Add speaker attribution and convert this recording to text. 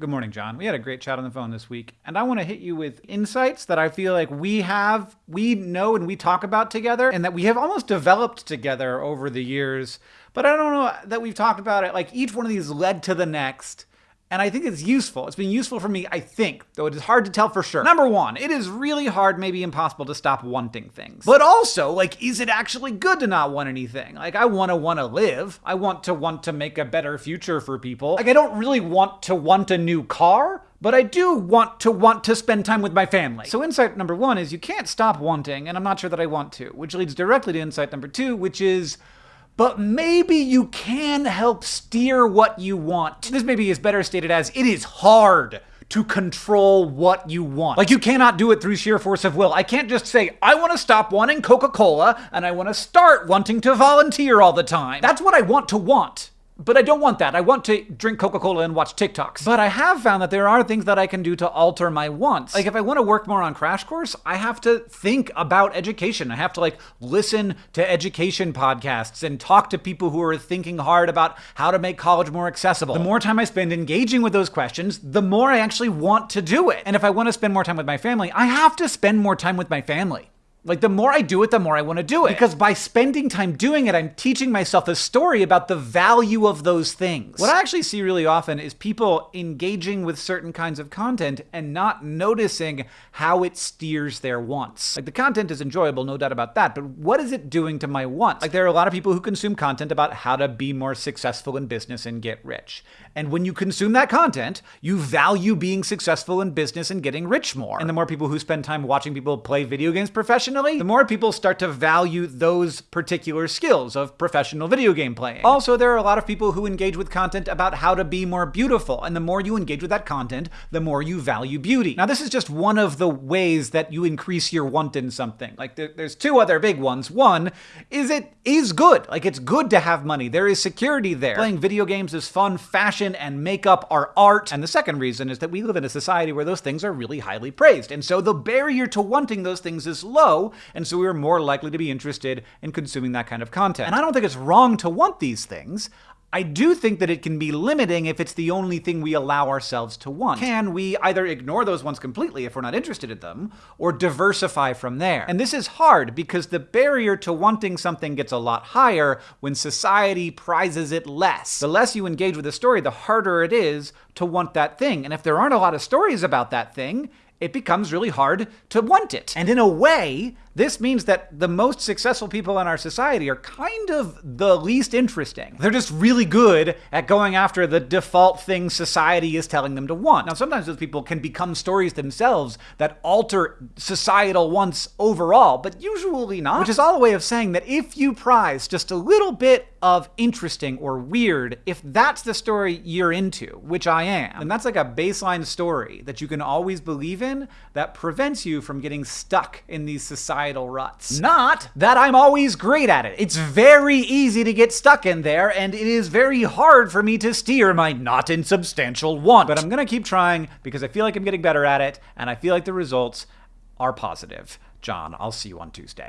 Speaker 1: Good morning, John. We had a great chat on the phone this week, and I want to hit you with insights that I feel like we have, we know, and we talk about together, and that we have almost developed together over the years. But I don't know that we've talked about it. Like each one of these led to the next. And I think it's useful. It's been useful for me, I think, though it is hard to tell for sure. Number one, it is really hard, maybe impossible, to stop wanting things. But also, like, is it actually good to not want anything? Like, I want to want to live. I want to want to make a better future for people. Like, I don't really want to want a new car, but I do want to want to spend time with my family. So insight number one is you can't stop wanting, and I'm not sure that I want to, which leads directly to insight number two, which is but maybe you can help steer what you want. This maybe is better stated as it is hard to control what you want. Like you cannot do it through sheer force of will. I can't just say, I want to stop wanting Coca-Cola and I want to start wanting to volunteer all the time. That's what I want to want. But I don't want that. I want to drink Coca Cola and watch TikToks. But I have found that there are things that I can do to alter my wants. Like if I want to work more on Crash Course, I have to think about education. I have to like listen to education podcasts and talk to people who are thinking hard about how to make college more accessible. The more time I spend engaging with those questions, the more I actually want to do it. And if I want to spend more time with my family, I have to spend more time with my family. Like the more I do it, the more I want to do it. Because by spending time doing it, I'm teaching myself a story about the value of those things. What I actually see really often is people engaging with certain kinds of content and not noticing how it steers their wants. Like the content is enjoyable, no doubt about that, but what is it doing to my wants? Like there are a lot of people who consume content about how to be more successful in business and get rich. And when you consume that content, you value being successful in business and getting rich more. And the more people who spend time watching people play video games professionally, the more people start to value those particular skills of professional video game playing. Also, there are a lot of people who engage with content about how to be more beautiful, and the more you engage with that content, the more you value beauty. Now, this is just one of the ways that you increase your want in something. Like, there, there's two other big ones. One is it is good. Like, it's good to have money. There is security there. Playing video games is fun. Fashion and makeup are art. And the second reason is that we live in a society where those things are really highly praised. And so the barrier to wanting those things is low, and so we are more likely to be interested in consuming that kind of content. And I don't think it's wrong to want these things. I do think that it can be limiting if it's the only thing we allow ourselves to want. Can we either ignore those ones completely if we're not interested in them, or diversify from there? And this is hard because the barrier to wanting something gets a lot higher when society prizes it less. The less you engage with a story, the harder it is to want that thing. And if there aren't a lot of stories about that thing, it becomes really hard to want it. And in a way, this means that the most successful people in our society are kind of the least interesting. They're just really good at going after the default thing society is telling them to want. Now, sometimes those people can become stories themselves that alter societal wants overall, but usually not. Which is all a way of saying that if you prize just a little bit of interesting or weird, if that's the story you're into, which I am, and that's like a baseline story that you can always believe in that prevents you from getting stuck in these societal ruts. Not that I'm always great at it. It's very easy to get stuck in there, and it is very hard for me to steer my not insubstantial want. But I'm gonna keep trying because I feel like I'm getting better at it, and I feel like the results are positive. John, I'll see you on Tuesday.